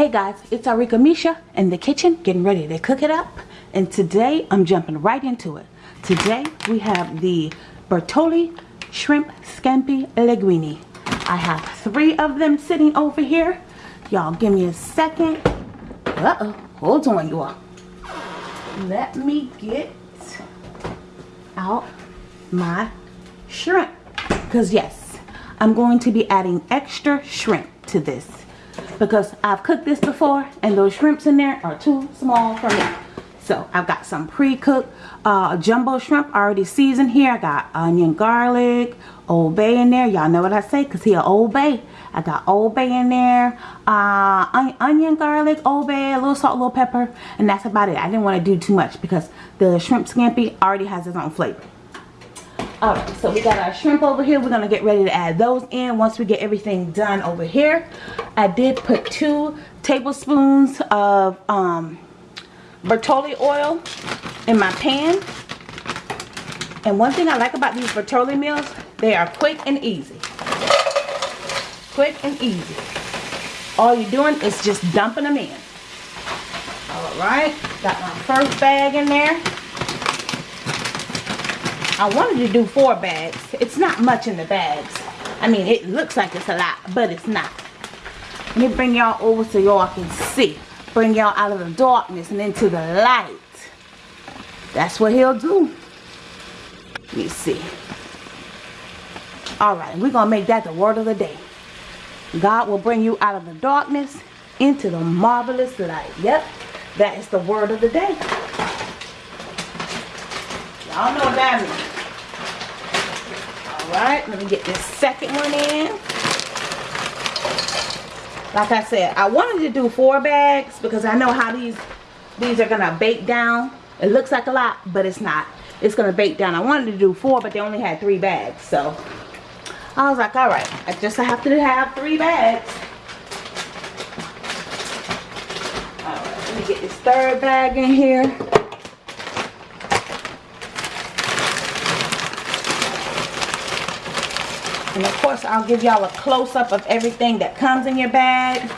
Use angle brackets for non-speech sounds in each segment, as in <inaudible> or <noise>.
Hey guys, it's Arika Misha in the kitchen getting ready to cook it up. And today I'm jumping right into it. Today we have the Bertolli Shrimp Scampi Linguine. I have three of them sitting over here. Y'all give me a second. Uh-oh, hold on you all. Let me get out my shrimp. Because yes, I'm going to be adding extra shrimp to this because I've cooked this before and those shrimps in there are too small for me. So I've got some pre-cooked uh, jumbo shrimp already seasoned here. I got onion, garlic, Old Bay in there. Y'all know what I say because he a Old Bay. I got Old Bay in there, uh, onion, garlic, Old Bay, a little salt, a little pepper, and that's about it. I didn't want to do too much because the shrimp scampi already has its own flavor. Alright, so we got our shrimp over here. We're to get ready to add those in once we get everything done over here. I did put two tablespoons of um, Bertolli oil in my pan. And one thing I like about these Bertolli meals, they are quick and easy. Quick and easy. All you're doing is just dumping them in. Alright, got my first bag in there. I wanted to do four bags. It's not much in the bags. I mean, it looks like it's a lot, but it's not. Let me bring y'all over so y'all can see. Bring y'all out of the darkness and into the light. That's what he'll do. Let me see. Alright, we're going to make that the word of the day. God will bring you out of the darkness into the marvelous light. Yep, that is the word of the day. Y'all know means. Alright, let me get this second one in. Like I said, I wanted to do four bags because I know how these these are to bake down. It looks like a lot, but it's not. It's to bake down. I wanted to do four, but they only had three bags. So, I was like, alright, I just have to have three bags. Alright, let me get this third bag in here. And of course, I'll give y'all a close-up of everything that comes in your bag.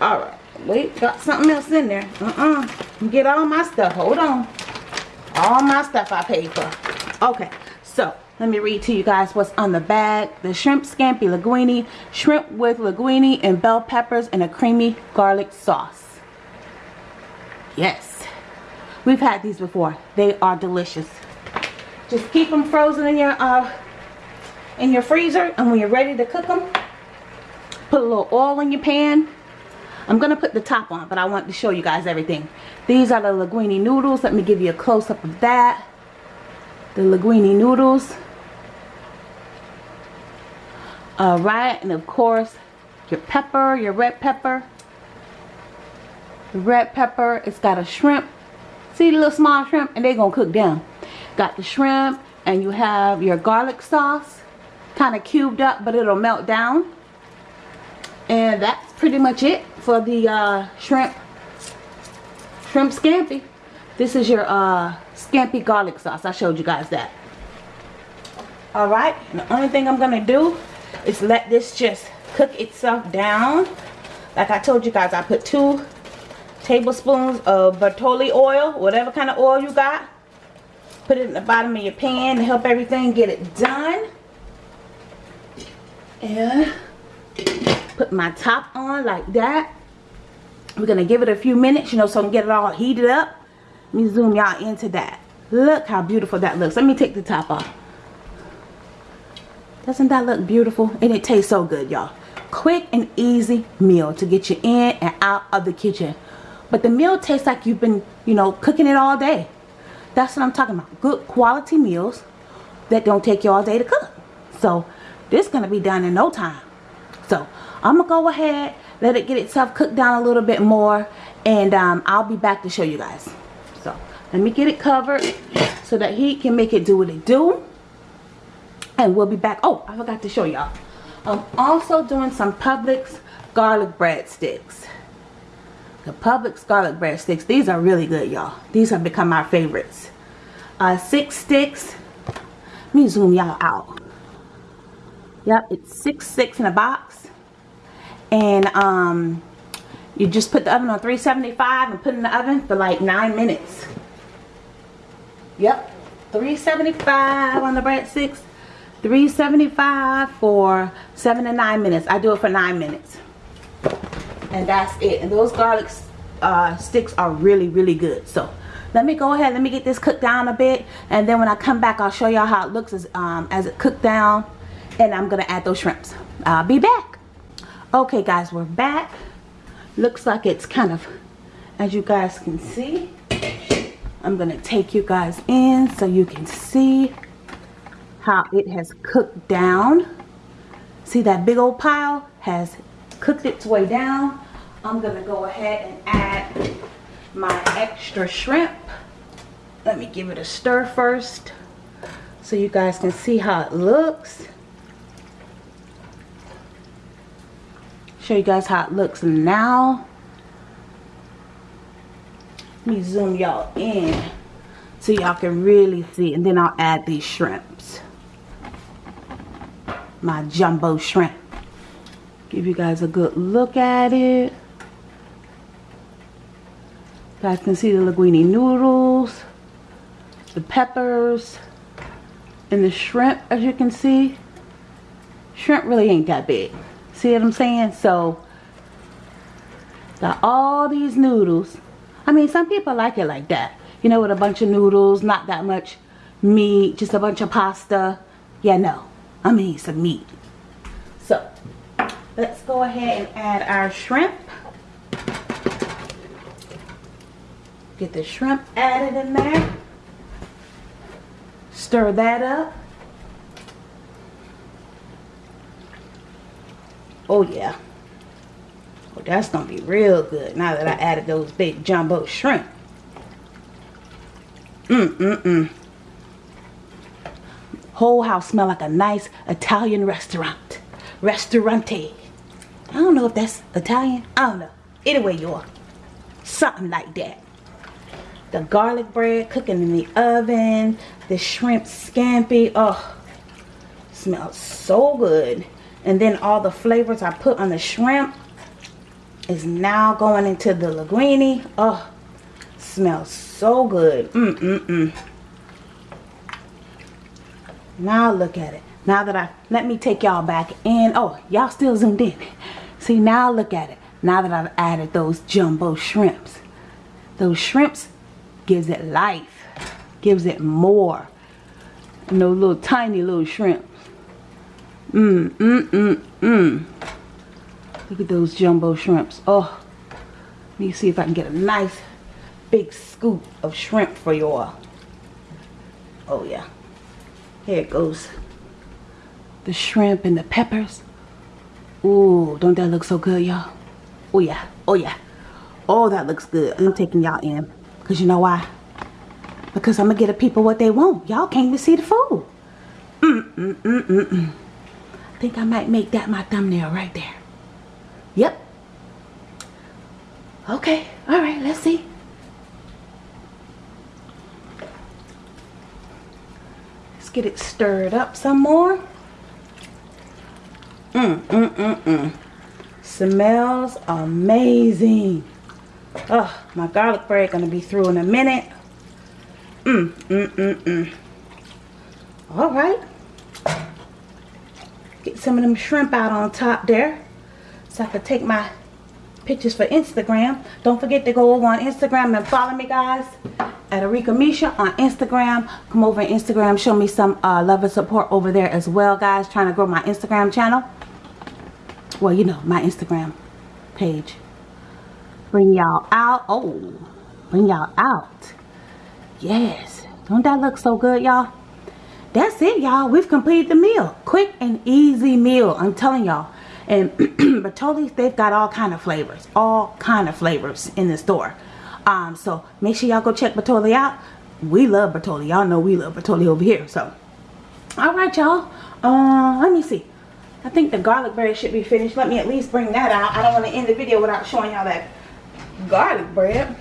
Alright. Wait, got something else in there. Uh-uh. Get all my stuff. Hold on. All my stuff I paid for. Okay. So, let me read to you guys what's on the bag. The shrimp scampi linguine. Shrimp with linguine and bell peppers and a creamy garlic sauce. Yes. We've had these before. They are delicious. Just keep them frozen in your uh, in your freezer and when you're ready to cook them put a little oil in your pan. I'm gonna put the top on but I want to show you guys everything. These are the linguine noodles. Let me give you a close-up of that. The linguine noodles. Alright and of course your pepper your red pepper. The red pepper it's got a shrimp. See the little small shrimp? And they're gonna cook down got the shrimp and you have your garlic sauce kind of cubed up but it'll melt down. And that's pretty much it for the uh, shrimp shrimp scampi. This is your uh, scampi garlic sauce. I showed you guys that. Alright the only thing I'm gonna do is let this just cook itself down. Like I told you guys I put two tablespoons of Bertolli oil whatever kind of oil you got. Put it in the bottom of your pan to help everything get it done and put my top on like that. We're gonna give it a few minutes you know so I can get it all heated up. Let me zoom y'all into that. Look how beautiful that looks. Let me take the top off. Doesn't that look beautiful? And it tastes so good y'all. Quick and easy meal to get you in and out of the kitchen. But the meal tastes like you've been you know cooking it all day. That's what I'm talking about. Good quality meals that don't take you all day to cook. So this is going to be done in no time. So I'm going to go ahead, let it get itself cooked down a little bit more. And um, I'll be back to show you guys. So let me get it covered so that heat can make it do what it do. And we'll be back. Oh, I forgot to show y'all. I'm also doing some Publix garlic breadsticks. The Publix garlic breadsticks. These are really good, y'all. These have become my favorites. Uh, six sticks. Let me zoom y'all out. Yep, it's six six in a box. And um, You just put the oven on 375 and put in the oven for like 9 minutes. Yep. 375 on the breadsticks. 375 for 7 to 9 minutes. I do it for 9 minutes. And that's it. And those garlic uh, sticks are really, really good. So let me go ahead let me get this cooked down a bit and then when I come back I'll show y'all how it looks as, um, as it cooked down and I'm gonna add those shrimps. I'll be back. Okay guys we're back. Looks like it's kind of as you guys can see I'm gonna take you guys in so you can see how it has cooked down. See that big old pile has cooked its way down. I'm gonna go ahead and add my extra shrimp. Let me give it a stir first so you guys can see how it looks. Show you guys how it looks now. Let me zoom y'all in so y'all can really see and then I'll add these shrimps. My jumbo shrimp. Give you guys a good look at it you guys can see the linguine noodles, the peppers, and the shrimp as you can see. Shrimp really ain't that big. See what I'm saying? So, got all these noodles. I mean, some people like it like that. You know, with a bunch of noodles, not that much meat, just a bunch of pasta. Yeah, no. I mean, some meat. So, let's go ahead and add our shrimp. Get the shrimp added in there. Stir that up. Oh yeah. Oh, that's to be real good now that I added those big jumbo shrimp. Mm-mm-mm. Whole house smell like a nice Italian restaurant. Restaurante. I don't know if that's Italian. I don't know. Anyway, you are. Something like that the garlic bread cooking in the oven, the shrimp scampi. Oh, smells so good. And then all the flavors I put on the shrimp is now going into the linguine. Oh, smells so good. Mm-mm-mm. Now look at it. Now that I, let me take y'all back in. Oh, y'all still zoomed in. See, now look at it. Now that I've added those jumbo shrimps. Those shrimps gives it life, gives it more. And those little tiny little shrimps. Mmm, mmm, mmm, mmm. Look at those jumbo shrimps. Oh, let me see if I can get a nice big scoop of shrimp for you all. Oh yeah. Here it goes. The shrimp and the peppers. Ooh, don't that look so good, y'all? Oh yeah, oh yeah. Oh, that looks good. I'm taking y'all in. Because you know why? Because I'm going to get the people what they want. Y'all came to see the food. Mm, mm, mm, mm, mm. Think I might make that my thumbnail right there. Yep. Okay. All right. Let's see. Let's get it stirred up some more. Mm, mm, mm, mm. Smells amazing. Oh, my garlic bread gonna be through in a minute. Mmm, mmm, mmm, mmm. All right. Get some of them shrimp out on top there. So I can take my pictures for Instagram. Don't forget to go over on Instagram and follow me guys. At Arika Misha on Instagram. Come over on Instagram. Show me some uh, love and support over there as well guys. Trying to grow my Instagram channel. Well, you know, my Instagram page bring y'all out oh bring y'all out yes don't that look so good y'all that's it y'all. We've completed the meal. Quick and easy meal i'm telling y'all. And <clears throat> Bertolli's they've got all kind of flavors. All kind of flavors in the store. Um so make sure y'all go check Bertolli out. We love Bertolli y'all know we love Bertolli over here so. All right y'all. Uh let me see. I think the garlic bread should be finished. Let me at least bring that out. I don't want to end the video without showing y'all that garlic bread.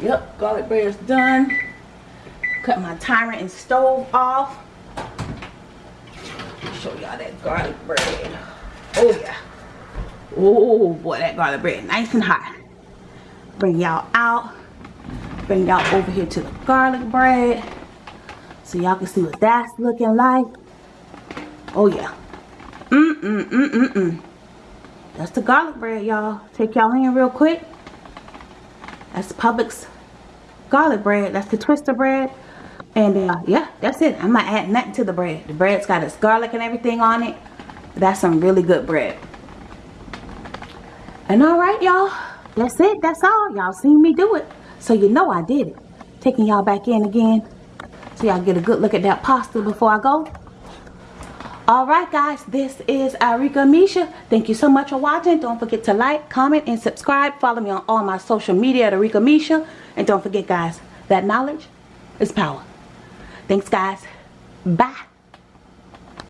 Yep, garlic bread is done. Cut my timer and stove off. Show y'all that garlic bread. Oh yeah. Oh boy, that garlic bread nice and hot. Bring y'all out. Bring y'all over here to the garlic bread. So y'all can see what that's looking like. Oh yeah. Mm-mm-mm-mm-mm. That's the garlic bread, y'all. Take y'all in real quick. That's Publix garlic bread. That's the twister bread. And uh, yeah, that's it. I'm not adding nothing to the bread. The bread's got its garlic and everything on it. That's some really good bread. And alright, y'all. That's it. That's all. Y'all seen me do it. So you know I did it. Taking y'all back in again. So y'all get a good look at that pasta before I go. Alright guys, this is Arika Misha. Thank you so much for watching. Don't forget to like, comment, and subscribe. Follow me on all my social media at Arika Misha. And don't forget guys, that knowledge is power. Thanks guys. Bye.